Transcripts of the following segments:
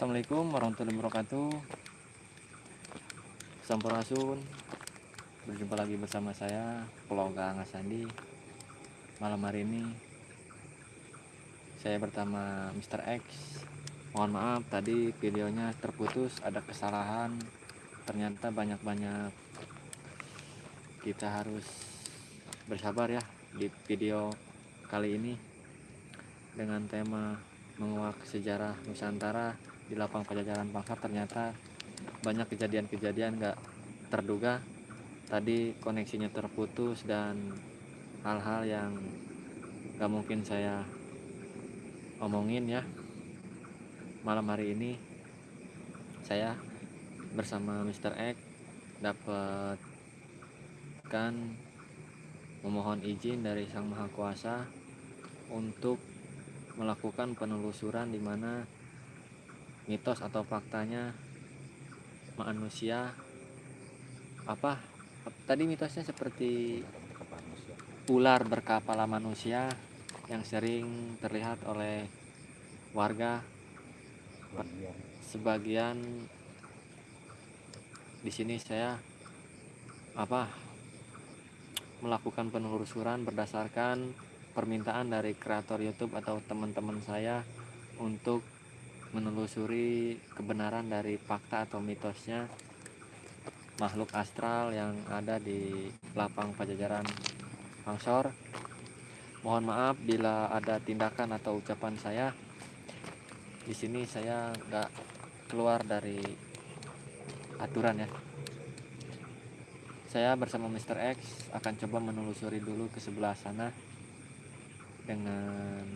Assalamualaikum warahmatullahi wabarakatuh. Sampurasun Berjumpa lagi bersama saya Peloga Ngasandi Malam hari ini Saya bertama Mr. X. Mohon maaf tadi videonya terputus Ada kesalahan. Ternyata banyak-banyak Kita harus Bersabar ya Di video kali ini Dengan tema menguak sejarah Nusantara di lapang pajajaran Pangsar ternyata banyak kejadian-kejadian gak terduga tadi koneksinya terputus dan hal-hal yang gak mungkin saya omongin ya malam hari ini saya bersama Mr. X dapat kan memohon izin dari Sang Maha Kuasa untuk melakukan penelusuran di mana mitos atau faktanya manusia apa tadi mitosnya seperti ular berkepala manusia yang sering terlihat oleh warga sebagian di sini saya apa melakukan penelusuran berdasarkan permintaan dari kreator YouTube atau teman-teman saya untuk menelusuri kebenaran dari fakta atau mitosnya makhluk astral yang ada di lapang pajajaran Pangsor. Mohon maaf bila ada tindakan atau ucapan saya di sini saya nggak keluar dari aturan ya. Saya bersama Mr. X akan coba menelusuri dulu ke sebelah sana dengan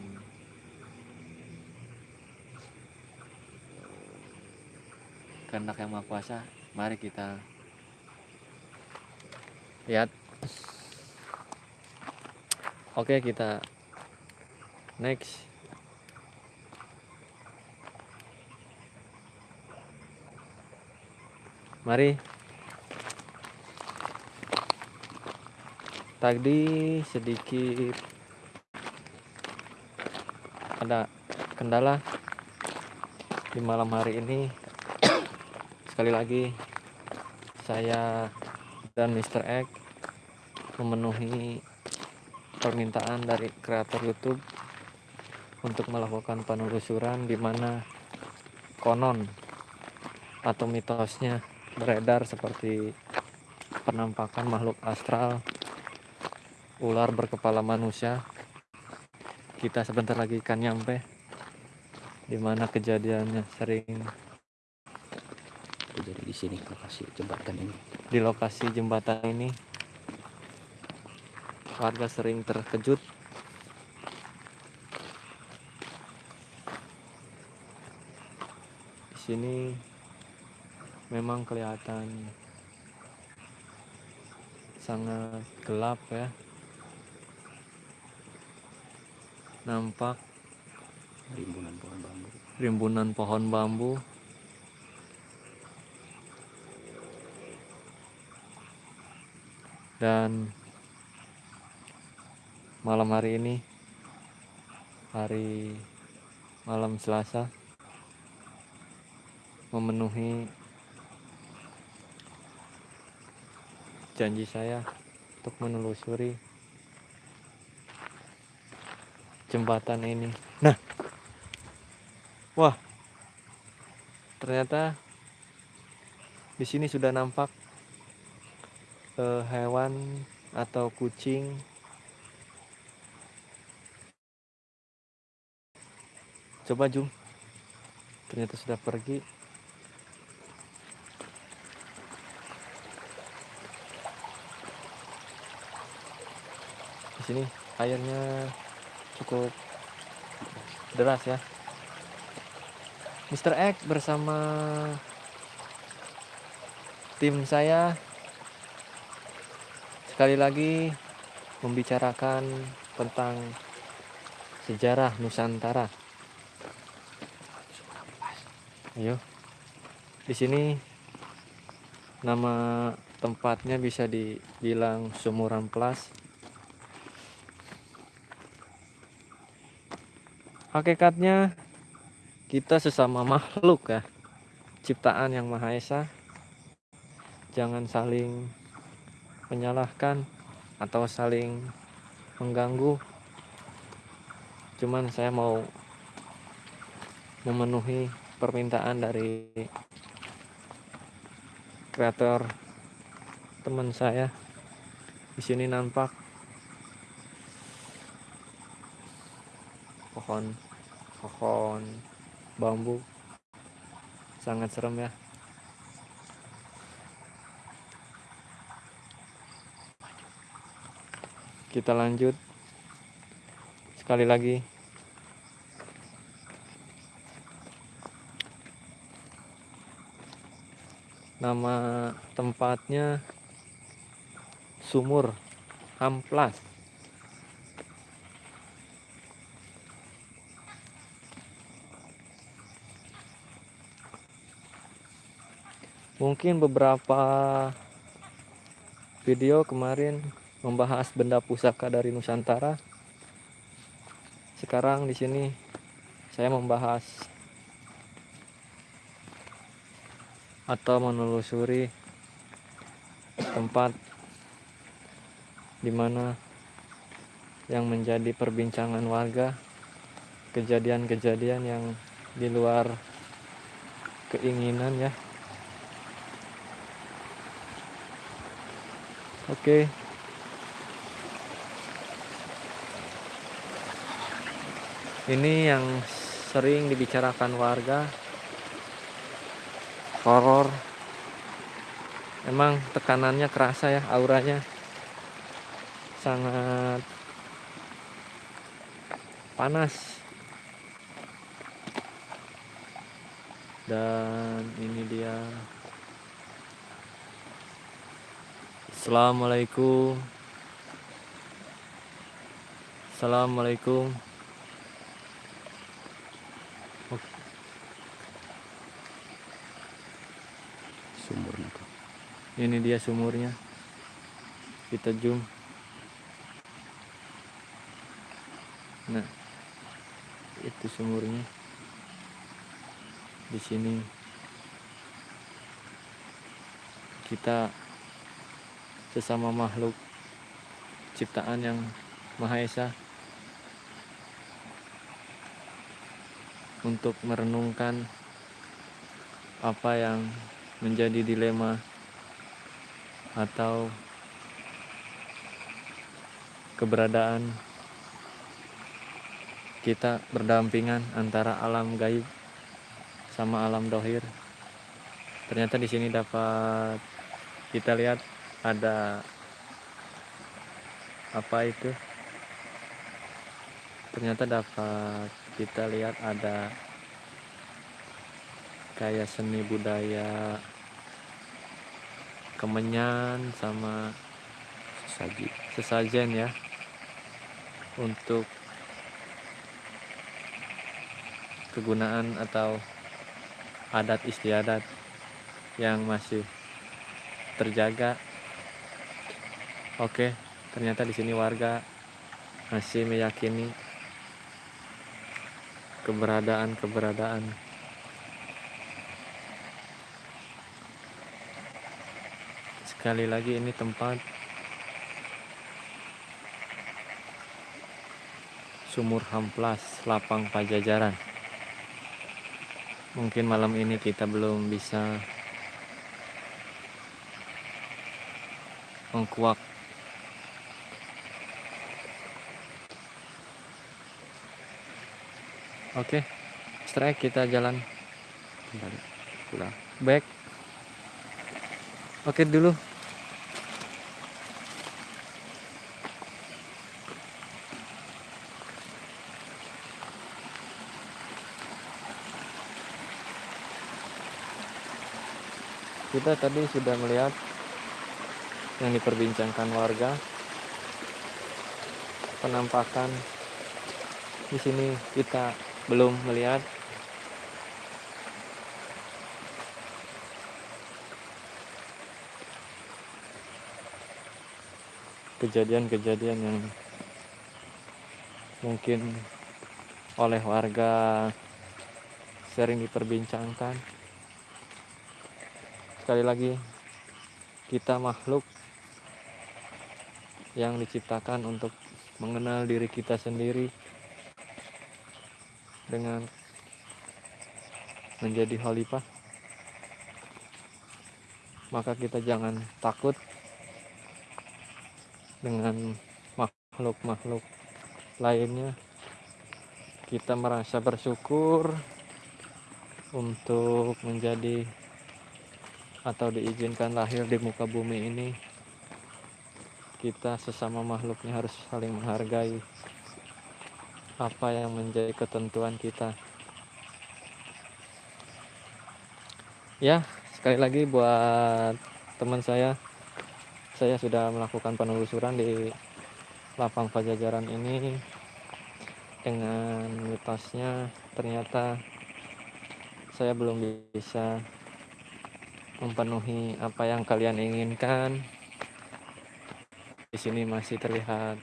kehendak yang maha kuasa mari kita lihat. Oke kita next. Mari. Tadi sedikit. Ada kendala di malam hari ini sekali lagi saya dan Mr. X memenuhi permintaan dari kreator YouTube untuk melakukan penelusuran di mana konon atau mitosnya beredar seperti penampakan makhluk astral ular berkepala manusia kita sebentar lagi akan nyampe di mana kejadiannya sering jadi di sini lokasi jembatan ini. Di lokasi jembatan ini warga sering terkejut. Di sini memang kelihatan sangat gelap ya. Nampak rimbunan pohon bambu. rimbunan pohon bambu dan malam hari ini hari malam Selasa memenuhi janji saya untuk menelusuri jembatan ini. Nah, wah, ternyata di sini sudah nampak uh, hewan atau kucing? Coba jum ternyata sudah pergi. Di sini airnya cukup deras ya. Mr. X bersama tim saya sekali lagi membicarakan tentang sejarah Nusantara. Ayo. Di sini nama tempatnya bisa dibilang Sumuran Plus. Hakikatnya kita sesama makhluk ya ciptaan yang maha esa jangan saling menyalahkan atau saling mengganggu. Cuman saya mau memenuhi permintaan dari kreator teman saya. Di sini nampak pohon pohon bambu. Sangat serem ya kita lanjut. Sekali lagi. Nama tempatnya sumur amplas mungkin beberapa video kemarin membahas benda pusaka dari Nusantara. Sekarang di sini saya membahas atau menelusuri tempat di mana yang menjadi perbincangan warga kejadian-kejadian yang di luar keinginan ya. Oke ini yang sering dibicarakan warga. Horor. Emang tekanannya kerasa ya auranya. Sangat panas. Dan ini dia. Assalamualaikum. Assalamualaikum ini dia sumurnya. Kita zoom. Nah itu sumurnya. Di sini. Kita sesama makhluk ciptaan yang maha esa untuk merenungkan apa yang menjadi dilema atau keberadaan kita berdampingan antara alam gaib sama alam dohir. Ternyata di sini dapat kita lihat ada apa itu? Ternyata dapat kita lihat ada kayak seni budaya kemenyan sama sesaji sesajen ya untuk kegunaan atau adat istiadat yang masih terjaga. Oke, ternyata di sini warga masih meyakini keberadaan-keberadaan sekali lagi ini tempat sumur hamplas lapang pajajaran. Mungkin malam ini kita belum bisa mengkuak. Oke strike kita jalan. Kembali pulang. Back. Oke dulu kita tadi sudah melihat yang diperbincangkan warga. Penampakan di sini kita belum melihat. Kejadian-kejadian yang mungkin oleh warga sering diperbincangkan sekali lagi kita makhluk yang diciptakan untuk mengenal diri kita sendiri dengan menjadi khalifah. Maka kita jangan takut dengan makhluk-makhluk lainnya. Kita merasa bersyukur untuk menjadi atau diizinkan lahir di muka bumi ini kita sesama makhluknya harus saling menghargai apa yang menjadi ketentuan kita. Ya sekali lagi buat teman saya saya sudah melakukan penelusuran di lapang pajajaran ini dengan mitosnya ternyata saya belum bisa memenuhi apa yang kalian inginkan. Di sini masih terlihat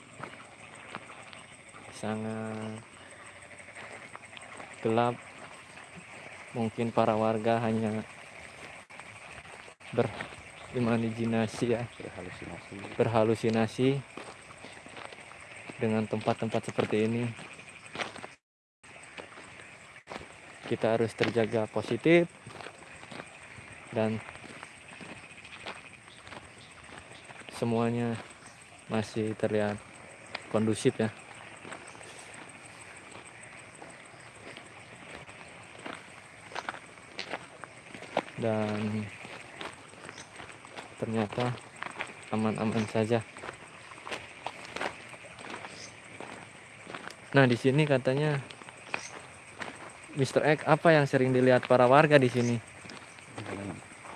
sangat gelap. Mungkin para warga hanya berimajinasi ya. Berhalusinasi. Berhalusinasi dengan tempat-tempat seperti ini. Kita harus terjaga positif dan semuanya masih terlihat kondusif ya dan ternyata aman-aman saja nah di sini katanya Mr. X apa yang sering dilihat para warga di sini?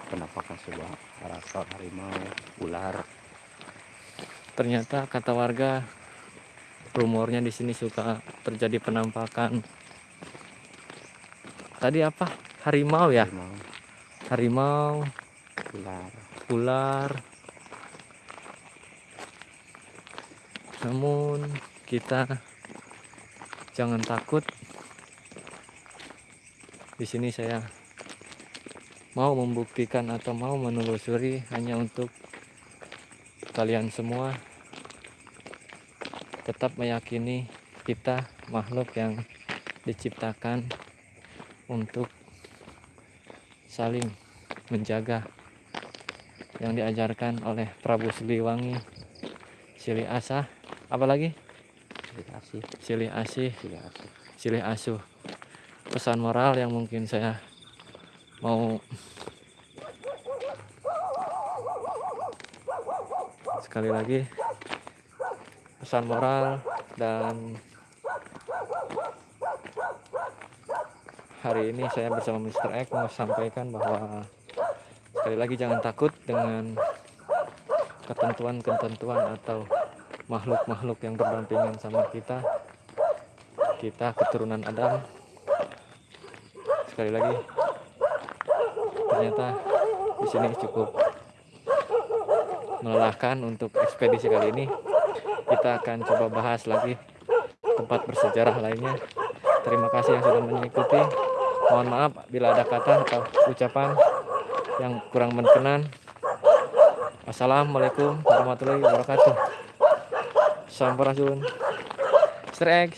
Penampakan sebuah karakter harimau ular Ternyata kata warga rumornya di sini suka terjadi penampakan. Tadi apa? Harimau ya? harimau Harimau, ular ular. Namun kita jangan takut. Di sini saya mau membuktikan atau mau menelusuri hanya untuk kalian semua. Tetap meyakini kita makhluk yang diciptakan untuk saling menjaga yang diajarkan oleh Prabu Siliwangi Silih Asah. Apalagi silih asih. Silih Asih. Silih Silih Asuh. Pesan moral yang mungkin saya mau sekali lagi pesan moral dan hari ini saya bersama Mr. X mau sampaikan bahwa sekali lagi jangan takut dengan ketentuan-ketentuan atau makhluk-makhluk yang berdampingan sama kita kita keturunan Adam sekali lagi ternyata di sini cukup melelahkan untuk ekspedisi kali ini. Kita akan coba bahas lagi tempat bersejarah lainnya. Terima kasih yang sudah mengikuti. Mohon maaf bila ada kata atau ucapan yang kurang berkenan. Assalamualaikum warahmatullahi wabarakatuh. Sampurasun. X